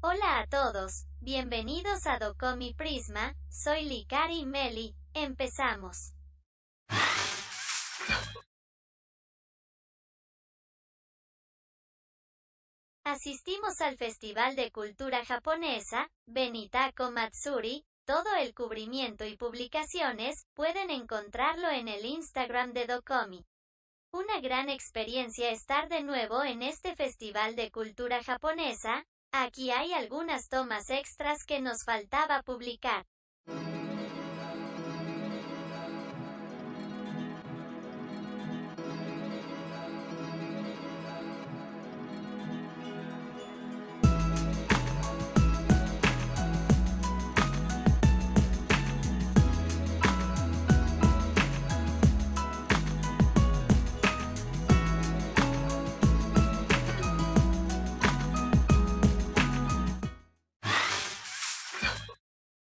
Hola a todos, bienvenidos a Docomi Prisma, soy Likari Meli, empezamos. Asistimos al Festival de Cultura Japonesa, Benitako Matsuri, todo el cubrimiento y publicaciones, pueden encontrarlo en el Instagram de Docomi. Una gran experiencia estar de nuevo en este Festival de Cultura Japonesa, aquí hay algunas tomas extras que nos faltaba publicar.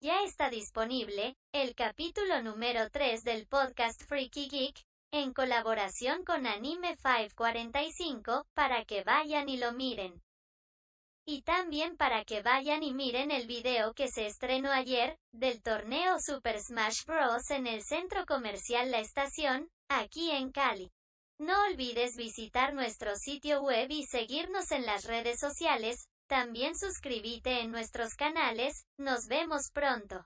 Ya está disponible, el capítulo número 3 del podcast Freaky Geek, en colaboración con Anime 545, para que vayan y lo miren. Y también para que vayan y miren el video que se estrenó ayer, del torneo Super Smash Bros. en el centro comercial La Estación, aquí en Cali. No olvides visitar nuestro sitio web y seguirnos en las redes sociales, también suscríbete en nuestros canales, nos vemos pronto.